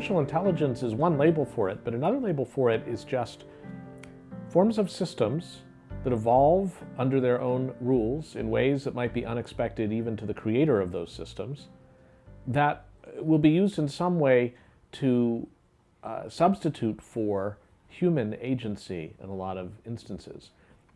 artificial intelligence is one label for it, but another label for it is just forms of systems that evolve under their own rules in ways that might be unexpected even to the creator of those systems that will be used in some way to uh, substitute for human agency in a lot of instances.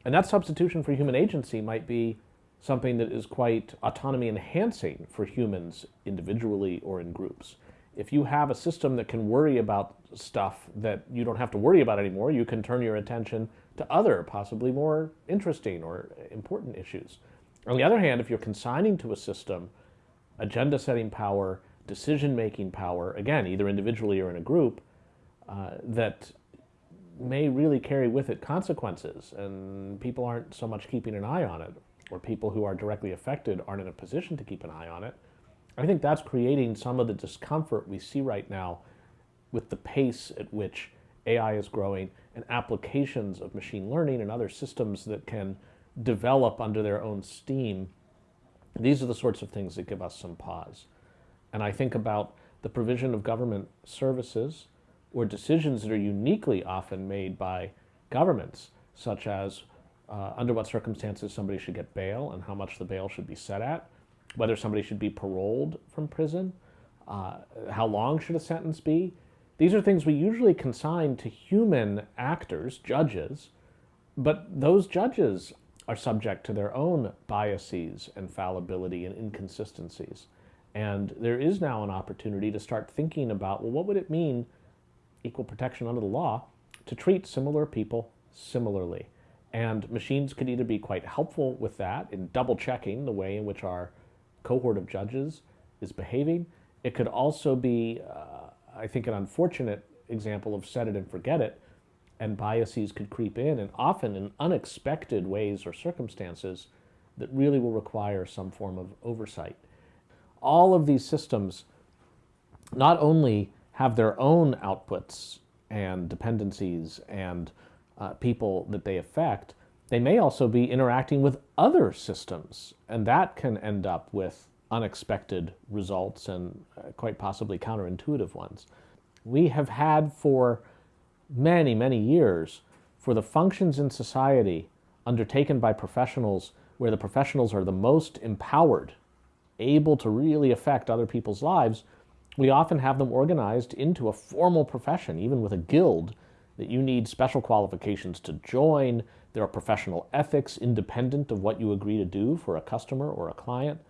And that substitution for human agency might be something that is quite autonomy enhancing for humans individually or in groups. If you have a system that can worry about stuff that you don't have to worry about anymore, you can turn your attention to other, possibly more interesting or important issues. On the other hand, if you're consigning to a system agenda setting power, decision making power, again, either individually or in a group, uh, that may really carry with it consequences, and people aren't so much keeping an eye on it, or people who are directly affected aren't in a position to keep an eye on it. I think that's creating some of the discomfort we see right now with the pace at which AI is growing and applications of machine learning and other systems that can develop under their own steam. These are the sorts of things that give us some pause. And I think about the provision of government services or decisions that are uniquely often made by governments, such as uh, under what circumstances somebody should get bail and how much the bail should be set at, whether somebody should be paroled from prison, uh, how long should a sentence be, these are things we usually consign to human actors, judges, but those judges are subject to their own biases and fallibility and inconsistencies. And there is now an opportunity to start thinking about, well, what would it mean, equal protection under the law, to treat similar people similarly? And machines could either be quite helpful with that in double checking the way in which our cohort of judges is behaving. It could also be uh, I think, an unfortunate example of set it and forget it, and biases could creep in, and often in unexpected ways or circumstances that really will require some form of oversight. All of these systems not only have their own outputs and dependencies and uh, people that they affect, they may also be interacting with other systems, and that can end up with unexpected results and uh, quite possibly counterintuitive ones. We have had for many, many years for the functions in society undertaken by professionals where the professionals are the most empowered, able to really affect other people's lives, we often have them organized into a formal profession, even with a guild, that you need special qualifications to join. There are professional ethics independent of what you agree to do for a customer or a client.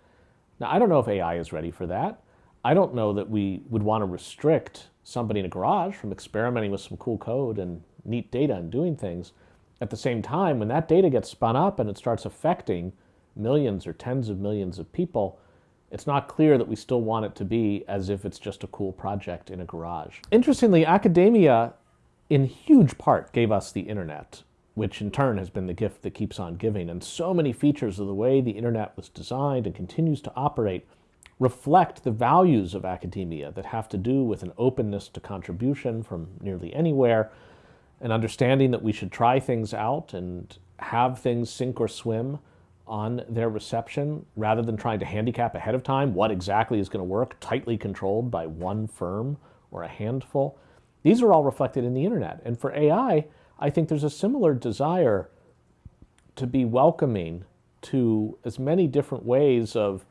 Now, I don't know if AI is ready for that. I don't know that we would want to restrict somebody in a garage from experimenting with some cool code and neat data and doing things. At the same time, when that data gets spun up and it starts affecting millions or tens of millions of people, it's not clear that we still want it to be as if it's just a cool project in a garage. Interestingly, academia in huge part gave us the internet which in turn has been the gift that keeps on giving. And so many features of the way the internet was designed and continues to operate reflect the values of academia that have to do with an openness to contribution from nearly anywhere, an understanding that we should try things out and have things sink or swim on their reception rather than trying to handicap ahead of time what exactly is going to work, tightly controlled by one firm or a handful. These are all reflected in the internet. And for AI, I think there's a similar desire to be welcoming to as many different ways of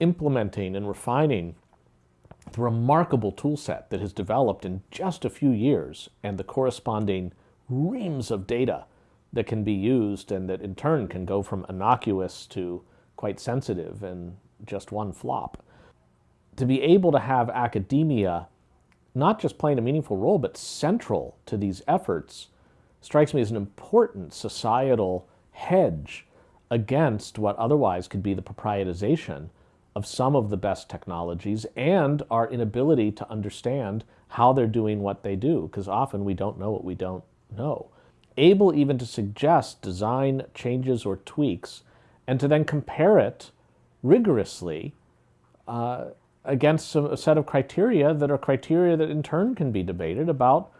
implementing and refining the remarkable tool set that has developed in just a few years and the corresponding reams of data that can be used and that in turn can go from innocuous to quite sensitive in just one flop. To be able to have academia not just playing a meaningful role, but central to these efforts, strikes me as an important societal hedge against what otherwise could be the proprietization of some of the best technologies and our inability to understand how they're doing what they do, because often we don't know what we don't know. Able even to suggest design changes or tweaks and to then compare it rigorously uh, against a set of criteria that are criteria that in turn can be debated about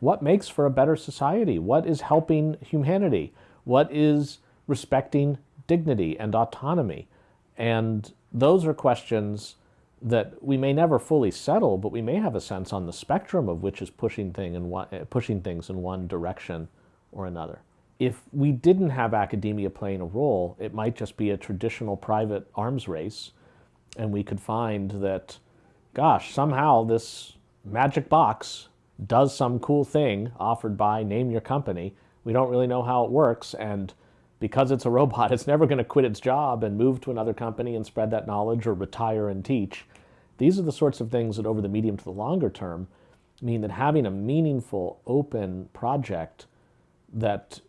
what makes for a better society, what is helping humanity, what is respecting dignity and autonomy. And those are questions that we may never fully settle, but we may have a sense on the spectrum of which is pushing, thing in one, uh, pushing things in one direction or another. If we didn't have academia playing a role, it might just be a traditional private arms race, and we could find that, gosh, somehow this magic box does some cool thing offered by name your company. We don't really know how it works, and because it's a robot, it's never going to quit its job and move to another company and spread that knowledge or retire and teach. These are the sorts of things that over the medium to the longer term mean that having a meaningful open project that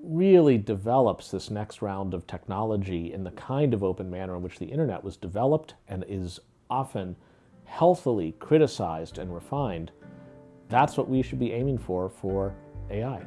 really develops this next round of technology in the kind of open manner in which the internet was developed and is often healthily criticized and refined, that's what we should be aiming for for AI.